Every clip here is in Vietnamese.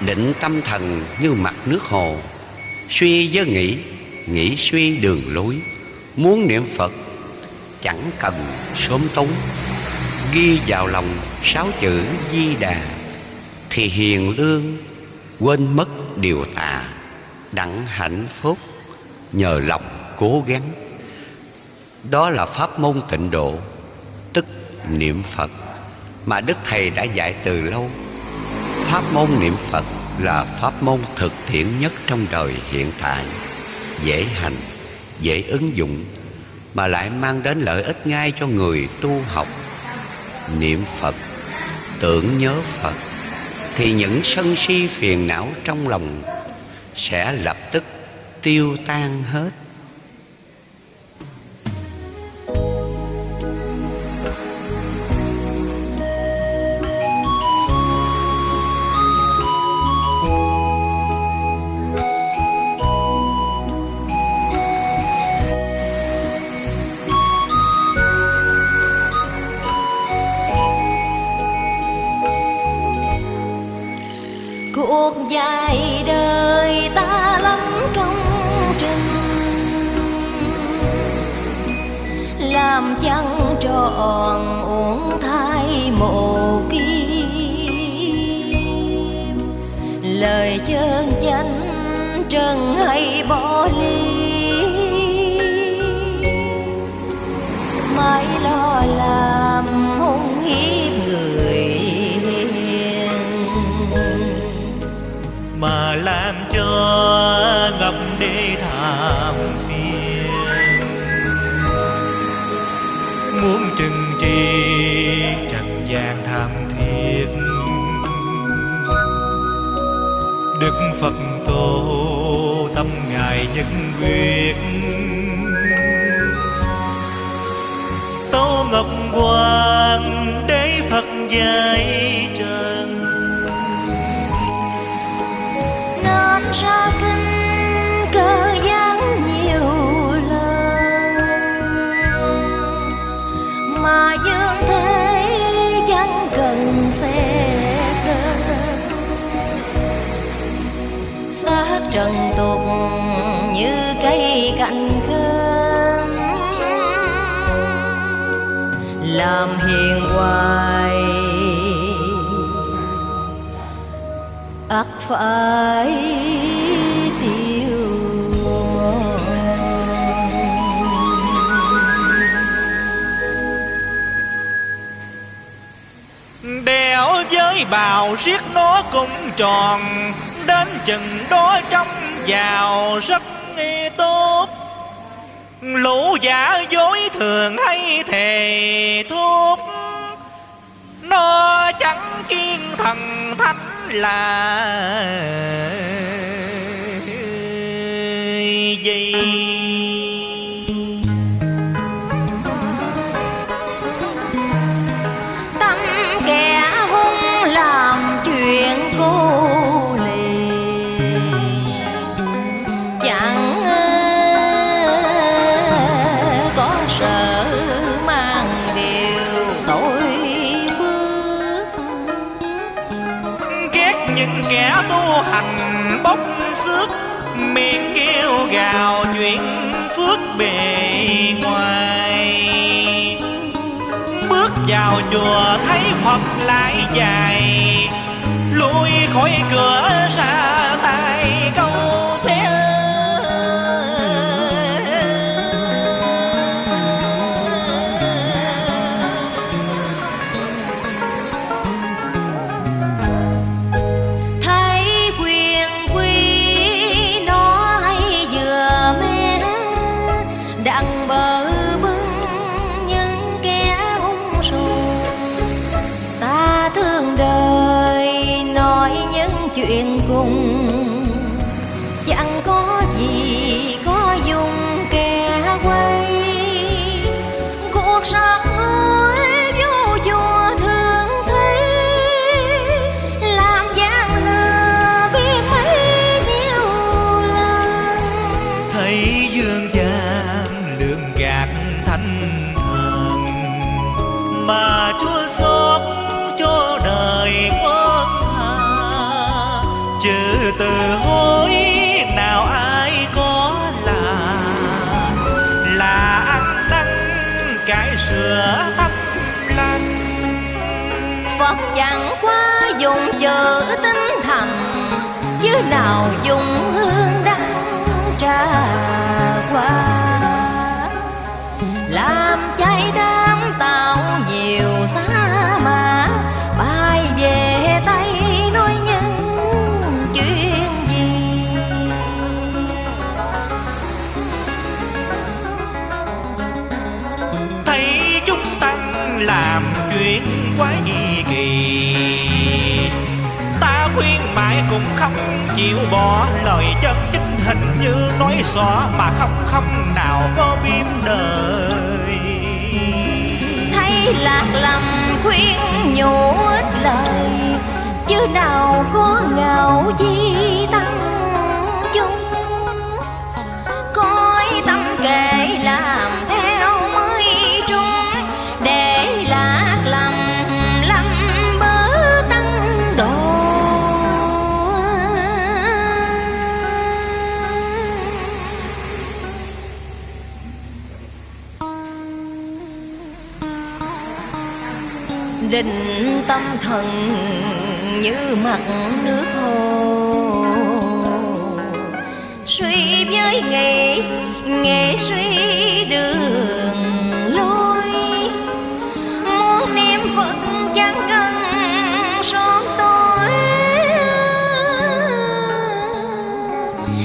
Định tâm thần như mặt nước hồ. Suy với nghĩ Nghĩ suy đường lối. Muốn niệm Phật, Chẳng cần sớm tối. Ghi vào lòng sáu chữ Di Đà, Thì hiền lương, Quên mất điều tà. Đặng hạnh phúc, Nhờ lòng cố gắng. Đó là pháp môn tịnh độ, Tức niệm Phật, Mà Đức Thầy đã dạy từ lâu. Pháp môn niệm Phật là pháp môn thực tiễn nhất trong đời hiện tại. Dễ hành, dễ ứng dụng Mà lại mang đến lợi ích ngay cho người tu học. Niệm Phật, tưởng nhớ Phật Thì những sân si phiền não trong lòng Sẽ lập tức tiêu tan hết. Làm chẳng tròn uống thai mộ kim? Lời chân chánh trần hay bỏ ly mãi lo làm hung hiếp người hiền. Mà làm cho ngập tri trần gian tham thiết đức phật tổ tâm ngài nhất quyết tâu ngọc quan đế phật gia. Trần tục như cây cành khơm. Làm hiền hoài ắt phải tiêu đèo với bào riết nó cũng tròn đến chừng đó trong vào rất tốt. Lũ giả dối thường hay thề thốt nó chẳng kiên thần thánh là hành bốc xước, miệng kêu gào chuyện phước bề ngoài. Bước vào chùa thấy phật lại dài, lui khỏi cửa ra tay, câu xe dùng chữ tinh thành Chứ nào dùng cũng không chịu bỏ lời chân chính hình như nói xỏ mà không không nào có biếm đời. Thấy lạc lầm khuyên nhủ ít lời, chứ nào có ngạo chi tăng chung. Định tâm thần như mặt nước hồ. Suy với nghề nghề suy đường lối. Muốn niệm phật chẳng cần son tối.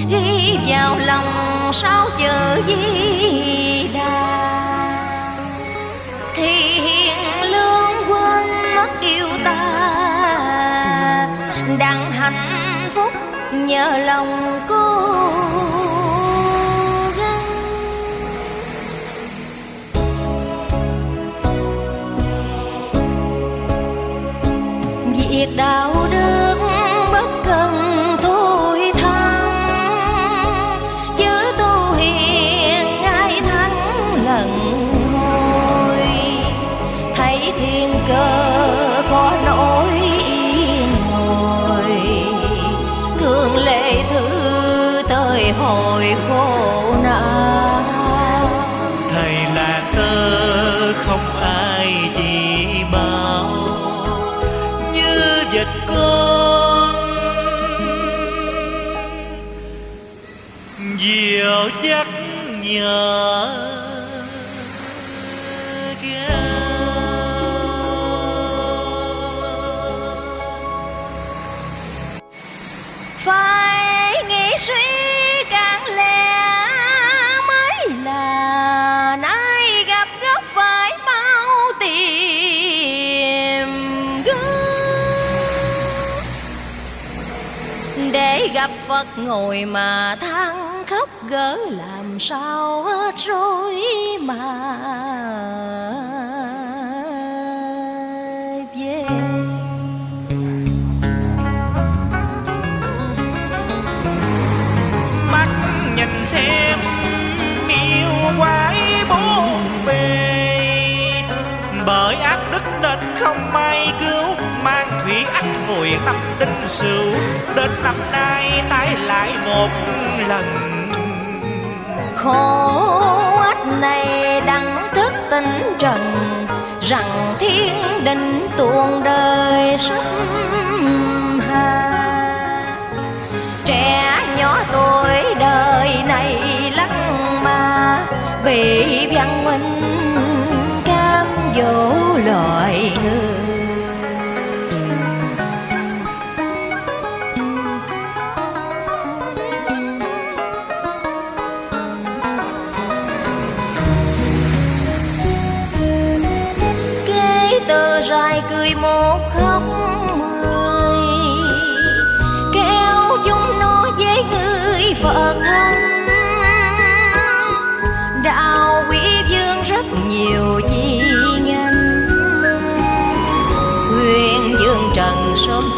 Ghi vào lòng sao chữ di đà. Nhờ lòng cô gắng. Việc đạo tới hồi khổ nạn. Thầy là tơ không ai chỉ bao như vật con diệu dắt nhờ để gặp Phật ngồi mà than khóc gỡ làm sao hết rồi mà. Về mắt nhìn xem yêu quái bốn bề, bởi ác đức nên không may cứu thủy ách hồi năm đinh sửu. Đến năm nay tái lại một lần. Khổ ách này đặng thức tỉnh trần, rằng thiên đình tuôn đời sắp hà. Trẻ nhỏ tuổi đời này lăng mà, bị văn minh cam dỗ loài người.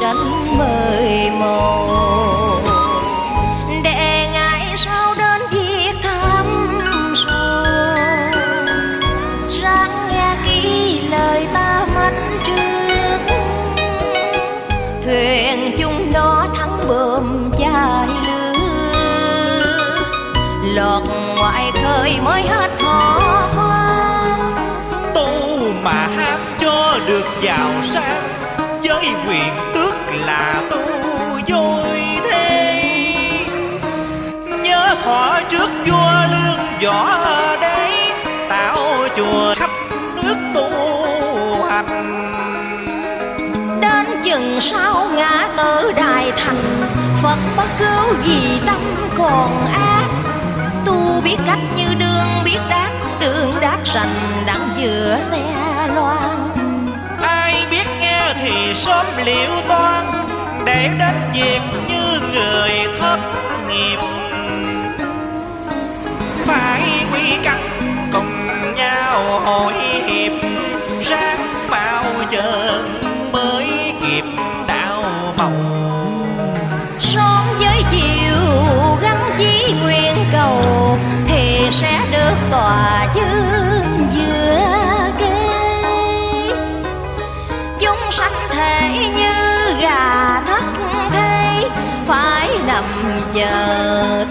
Tranh sớm mời màu để ngày sau đến việc thăm sâu ráng nghe kỹ lời ta mắt trước. Thuyền chung nó thắng bơm chai lửa lọt ngoài khơi mới hết khó khoan. Tu mà ham cho được giàu sang, với quyền tư thọ trước vua lương võ đế tạo chùa khắp nước tu hành. Đến chừng sau ngã tử đại thành Phật bất cứu vì tâm còn ác. Tu biết cách như đường biết đát Đường đát rành đặng giữa xe loan. Ai biết nghe thì sớm liệu toan để đến việc như người thất nghiệp quy cùng nhau hội hiệp. Ráng bao giờ mới kịp đạo màu Sớm với chiều gắn chí nguyện cầu, Thì sẽ được tòa dương giữa kê Chúng sanh thể như gà thất thế, Phải nằm chờ